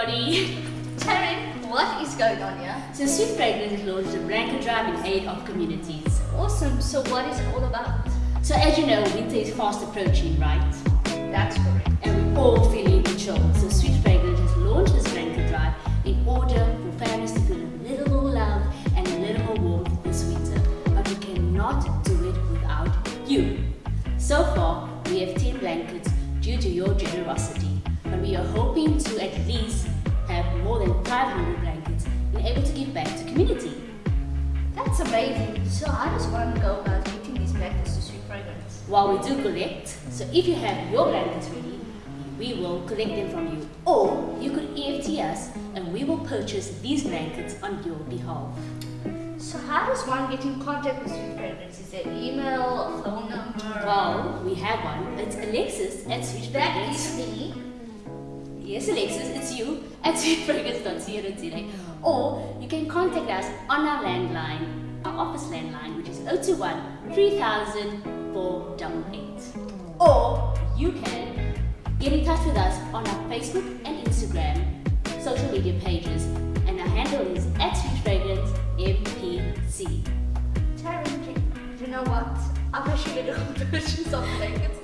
So Sweet Fragrance has launched a blanket drive in aid of communities. Awesome. So what is it all about? So as you know, winter is fast approaching, right? That's correct. And we're all feeling the chill. So Sweet Fragrance has launched this blanket drive in order for families to feel a little more love and a little more warmth this winter. But we cannot do it without you. So far, we have 10 blankets due to your generosity. But we are hoping to at least amazing. So how does one go about getting these blankets to Sweet Fragrance? While we do collect, so if you have your blankets ready, we will collect them from you. Or you could EFT us and we will purchase these blankets on your behalf. So how does one get in contact with Sweet Fragrance? Is there email phone number? Well, we have one. It's Alexis at Sweet that Fragrance. is me. Yes, Alexis, it's you at sweetfragrance.co.za. Or you can contact us on our landline, office landline, which is 021 3000 488. Or you can get in touch with us on our Facebook and Instagram social media pages, and our handle is at Sweet Fragrance NPC. Taryn, do you know what? I wish you get a purchase of blankets